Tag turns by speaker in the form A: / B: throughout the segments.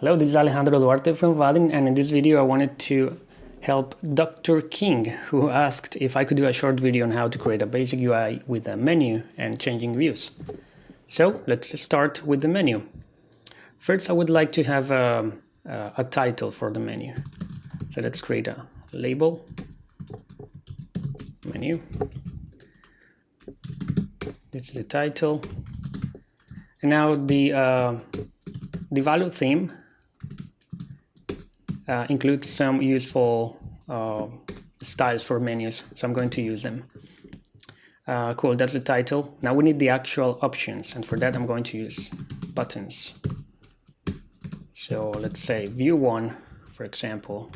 A: Hello, this is Alejandro Duarte from Vaadin, and in this video I wanted to help Dr. King, who asked if I could do a short video on how to create a basic UI with a menu and changing views. So let's start with the menu. First, I would like to have a, a title for the menu. So let's create a label, menu. This is the title. And now the, uh, the Valo theme uh, includes some useful uh, styles for menus, so I'm going to use them. Uh, cool, that's the title. Now we need the actual options, and for that I'm going to use buttons. So let's say view one, for example.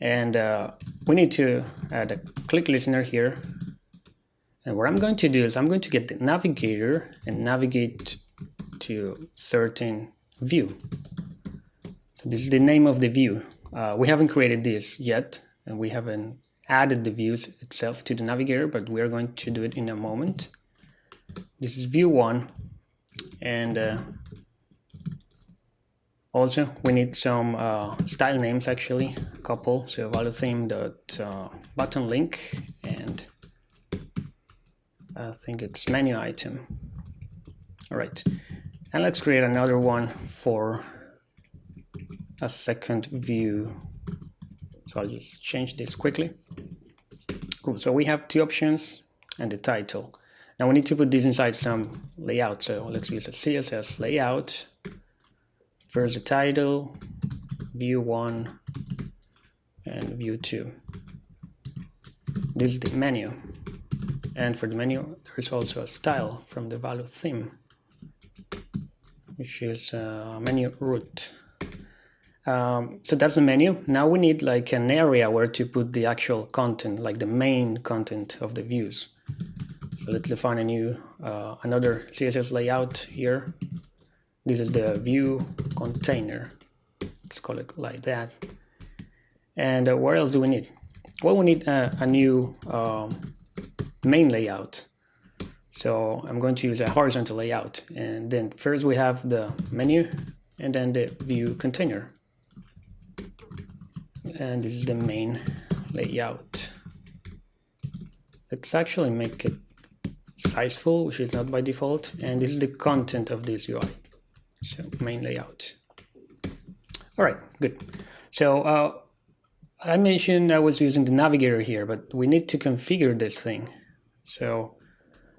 A: And uh, we need to add a click listener here. And what I'm going to do is I'm going to get the navigator and navigate to certain view. So this is the name of the view. Uh, we haven't created this yet, and we haven't added the views itself to the navigator, but we are going to do it in a moment. This is view one, and uh, also we need some uh, style names actually, a couple. So Valo theme dot uh, button link, and I think it's menu item. All right, and let's create another one for a second view. So I'll just change this quickly. Cool, so we have two options and the title. Now we need to put this inside some layout. So let's use a CSS layout. First the title, view one, and view two. This is the menu. And for the menu, there's also a style from the Valo theme, which is uh, menu root. Um, so that's the menu. Now we need like an area where to put the actual content, like the main content of the views. So let's define a new, uh, another CSS layout here. This is the view container. Let's call it like that. And uh, what else do we need? Well, we need a, a new um, main layout. So I'm going to use a horizontal layout. And then first we have the menu and then the view container and this is the main layout. Let's actually make it sizeful, which is not by default, and this is the content of this UI. So main layout. All right, good. So uh, I mentioned I was using the navigator here, but we need to configure this thing. So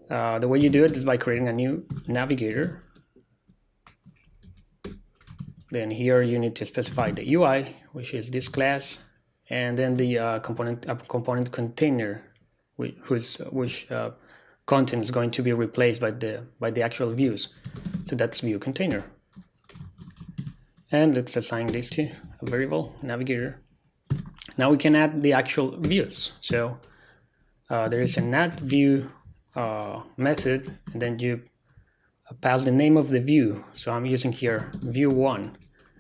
A: uh, the way you do it is by creating a new navigator. Then here you need to specify the UI, which is this class, and then the uh, component uh, component container, which whose, which uh, content is going to be replaced by the by the actual views. So that's view container. And let's assign this to a variable navigator. Now we can add the actual views. So uh, there is an add view uh, method, and then you pass the name of the view. So I'm using here view one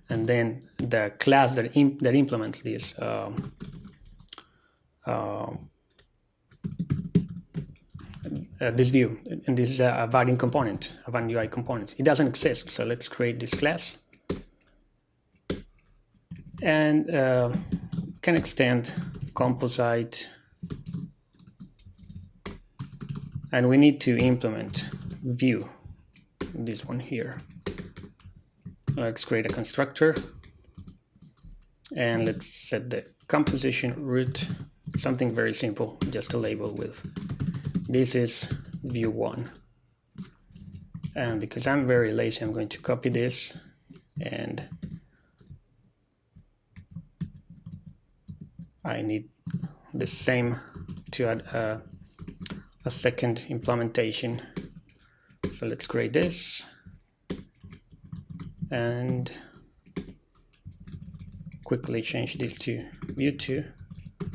A: and then the class that, imp that implements this uh, uh, this view and this is a, a component a Vaadin UI component. It doesn't exist so let's create this class. And uh, can extend composite and we need to implement view this one here. Let's create a constructor. And let's set the composition root something very simple just a label with this is view one. And because I'm very lazy I'm going to copy this and I need the same to add a, a second implementation so let's create this. And quickly change this to view 2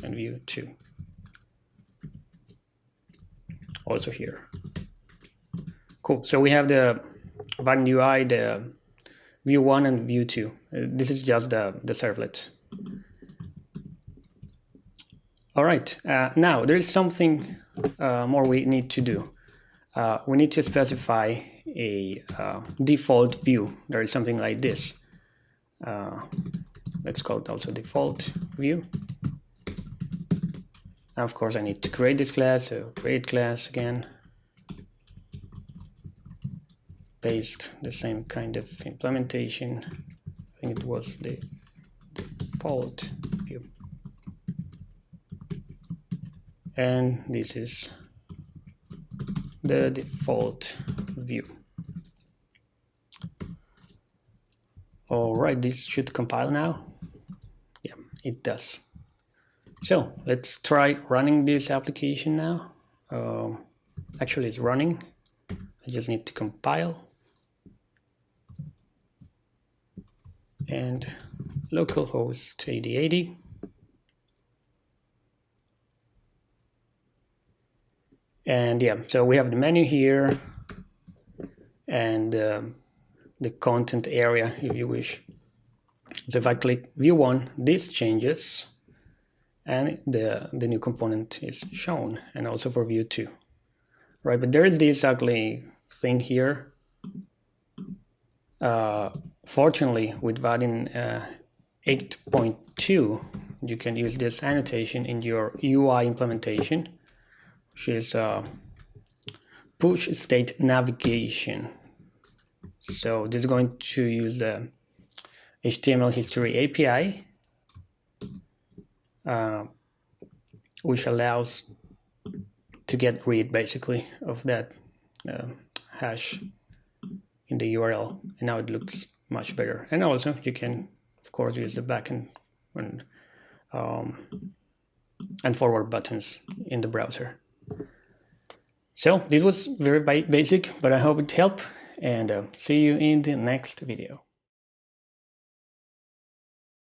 A: and view 2 also here. Cool. So we have the Vaadin UI the view 1 and view 2 uh, this is just the, the servlet. All right. Uh, now there is something uh, more we need to do uh, we need to specify a uh, default view. There is something like this. Uh, let's call it also default view. Now, of course, I need to create this class, so create class again. Paste the same kind of implementation. I think it was the default view. And this is the default view. All right, this should compile now. Yeah, it does. So let's try running this application now. Um, actually, it's running. I just need to compile. And localhost 8080. And yeah, so we have the menu here and um, the content area if you wish. So if I click view one, this changes and the, the new component is shown and also for view two, right? But there is this ugly thing here. Uh, fortunately, with Vaadin uh, 8.2, you can use this annotation in your UI implementation which is uh, push state navigation. So this is going to use the HTML history API, uh, which allows to get read basically of that uh, hash in the URL. And now it looks much better. And also you can, of course, use the backend and, um, and forward buttons in the browser. So this was very basic, but I hope it helped and uh, see you in the next video.